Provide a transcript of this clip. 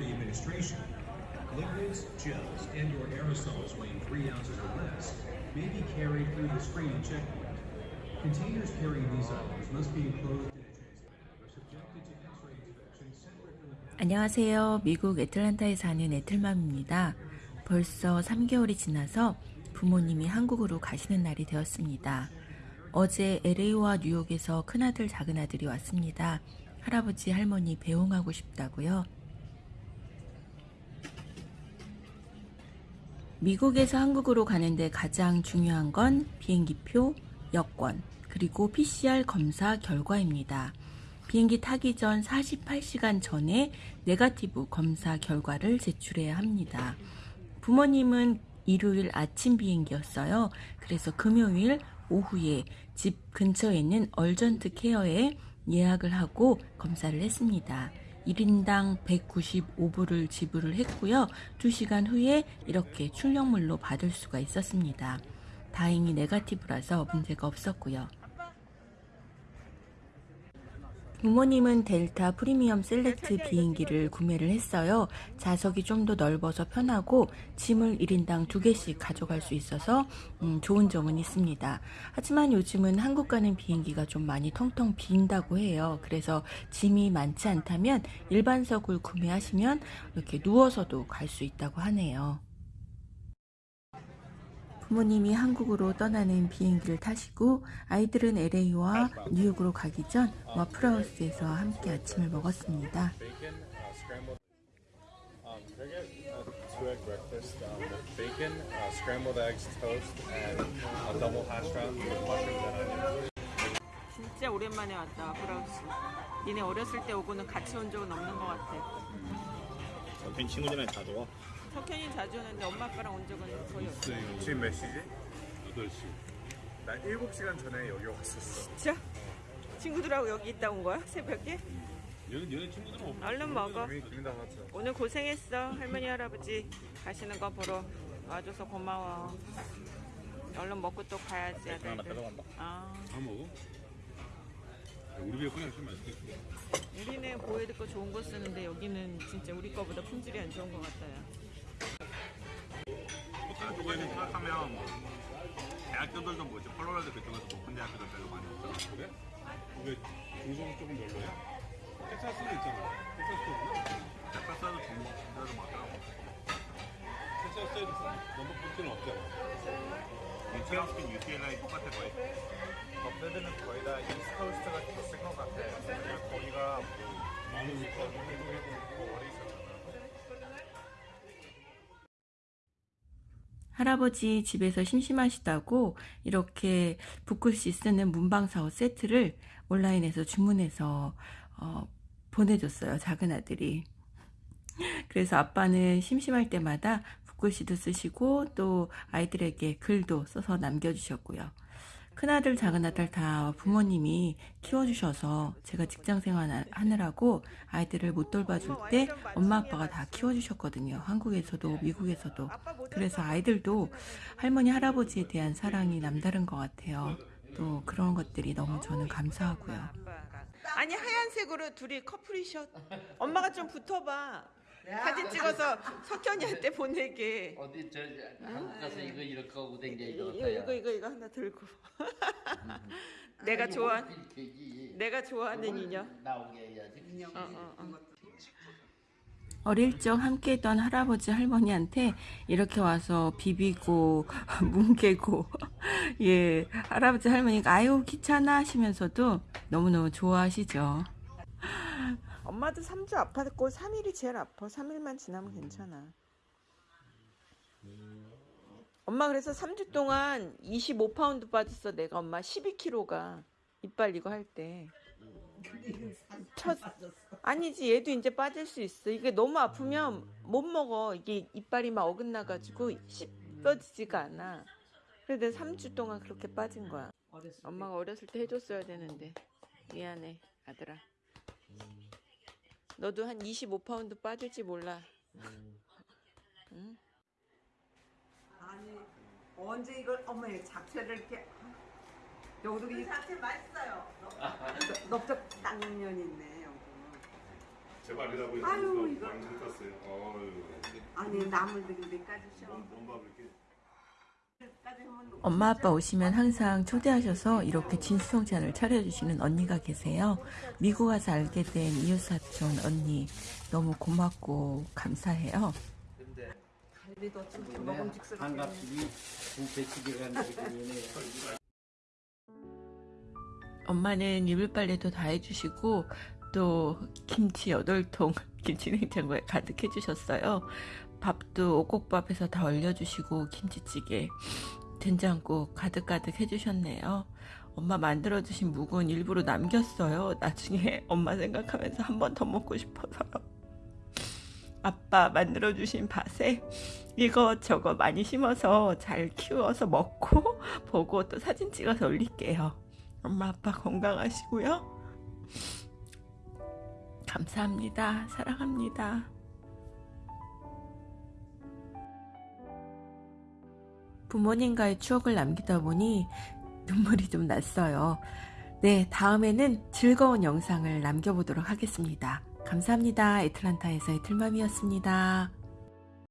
administration. Liquids, gels, and/or aerosols weighing three ounces or less may be carried through the screening checkpoint. Containers carrying these items must be enclosed or the 안녕하세요. 미국 애틀란타에 사는 애틀맘입니다. 벌써 3개월이 지나서 부모님이 한국으로 가시는 날이 되었습니다. 어제 LA와 뉴욕에서 큰아들, 작은아들이 왔습니다. 할아버지, 할머니 배웅하고 싶다고요. 미국에서 한국으로 가는데 가장 중요한 건 비행기표, 여권, 그리고 PCR 검사 결과입니다. 비행기 타기 전 48시간 전에 네가티브 검사 결과를 제출해야 합니다. 부모님은 일요일 아침 비행기였어요. 그래서 금요일 오후에 집 근처에 있는 얼전트 케어에 예약을 하고 검사를 했습니다. 1인당 195불을 지불을 했고요. 2시간 후에 이렇게 출력물로 받을 수가 있었습니다. 다행히 네가티브라서 문제가 없었고요. 부모님은 델타 프리미엄 셀렉트 비행기를 구매를 했어요. 좌석이 좀 더 넓어서 편하고 짐을 1인당 2개씩 가져갈 수 있어서 음, 좋은 점은 있습니다. 하지만 요즘은 한국 가는 비행기가 좀 많이 텅텅 빈다고 해요. 그래서 짐이 많지 않다면 일반석을 구매하시면 이렇게 누워서도 갈 수 있다고 하네요. 부모님이 한국으로 떠나는 비행기를 타시고 아이들은 LA와 뉴욕으로 가기 전 와플하우스에서 함께 아침을 먹었습니다. uh. Um, um, uh. 진짜 오랜만에 왔다 브라우스 니네 어렸을 때 오고는 같이 온 적은 없는 것 같아 친구들이랑 자주 와. 석현이 자주 오는데 엄마 아빠랑 온 적은 거의 없어 지금 몇 시지? 8시. 나 7시간 전에 여기 왔었어. 진짜? 친구들하고 여기 있다 온 거야? 새벽에? 여기 여기 친구들은 없 얼른 먹어. 오늘 고생했어 할머니 할아버지 가시는 거 보러 와줘서 고마워 얼른 먹고 또 가야지 하나 아들들 가져간다. 아다 먹어? 우리 집에 그냥 좀 맛있겠어. 우리는 보헤드 거 좋은 거 쓰는데 여기는 진짜 우리 거보다 품질이 안 좋은 것 같아요 한국에서 생각하면 대학교들도 뭐지 콜로라도 그쪽에서 높은 대학교들 별로 많이 없잖아 그래? 왜 중성 조금 별로야? 텍사스도 있잖아. 텍사스도 없나? 텍사스도 중국들도 많더라고 텍사스에도 넘버 포트는 없잖아. 유치원스킨 UCLA 똑같아 거의 업데드는 거의 다 이스트코스트가 있을 것 같아. 거기가 많으니까. 뭐 어디 있었 할아버지 집에서 심심하시다고 이렇게 붓글씨 쓰는 문방사호 세트를 온라인에서 주문해서 어, 보내줬어요. 작은 아들이. 그래서 아빠는 심심할 때마다 붓글씨도 쓰시고 또 아이들에게 글도 써서 남겨주셨고요. 큰아들, 작은아들 다 부모님이 키워주셔서 제가 직장생활 하느라고 아이들을 못 돌봐줄 때 엄마 아빠가 다 키워주셨거든요. 한국에서도 미국에서도. 그래서 아이들도 할머니, 할아버지에 대한 사랑이 남다른 것 같아요. 또 그런 것들이 너무 저는 감사하고요. 아니 하얀색으로 둘이 커플이셔 엄마가 좀 붙어봐 사진 찍어서 석현이한테 보내게. 어디 저 한국 가서 이거 이렇게 하고 댕겨 이거 이거 이거 이거 이거 하나 들고. 내가 좋아 이렇게 내가 좋아하는 인형. 나오게 해야지. 어, 어, 어. 어릴 적 함께 했던 할아버지 할머니한테 이렇게 와서 비비고 뭉개고 예 할아버지 할머니가 아유 귀찮아 하시면서도 너무너무 좋아하시죠. 엄마도 3주 아팠고 3일이 제일 아파. 3일만 지나면 괜찮아. 엄마 그래서 3주 동안 25파운드 빠졌어. 내가 엄마 12kg가 이빨 이거 할 때. 첫 아니지. 얘도 이제 빠질 수 있어. 이게 너무 아프면 못 먹어. 이게 이빨이 막 어긋나 가지고 씹어지지가 않아. 그래서 내가 3주 동안 그렇게 빠진 거야. 엄마가 어렸을 때 해줬어야 되는데. 미안해 아들아 너도 한 25파운드 빠질지 몰라 아니 언제 이걸 어머 이 잡채를 이렇게 여기도 이 잡채 맛있어요. 넓적 당면 있네 여기. 제발이라고 해서 아유, 이거. 떴어요. 어유. 아니 나물들이 몇 가지씩 뭔밥 이렇게. 엄마 아빠 오시면 항상 초대하셔서 이렇게 진수성찬을 차려주시는 언니가 계세요. 미국 와서 알게 된 이웃사촌 언니 너무 고맙고 감사해요. 엄마는 이불 빨래도 다 해주시고 또 김치 여덟 통 김치 냉장고에 가득 해주셨어요. 밥도 오곡밥에서 다 얼려주시고 김치찌개 된장국 가득가득 해주셨네요. 엄마 만들어주신 묵은 일부러 남겼어요. 나중에 엄마 생각하면서 한 번 더 먹고 싶어서요. 아빠 만들어주신 밭에 이것저것 많이 심어서 잘 키워서 먹고 보고 또 사진 찍어서 올릴게요. 엄마 아빠 건강하시고요. 감사합니다. 사랑합니다. 부모님과의 추억을 남기다 보니 눈물이 좀 났어요. 네, 다음에는 즐거운 영상을 남겨보도록 하겠습니다. 감사합니다. 애틀란타에서의 틀맘이었습니다.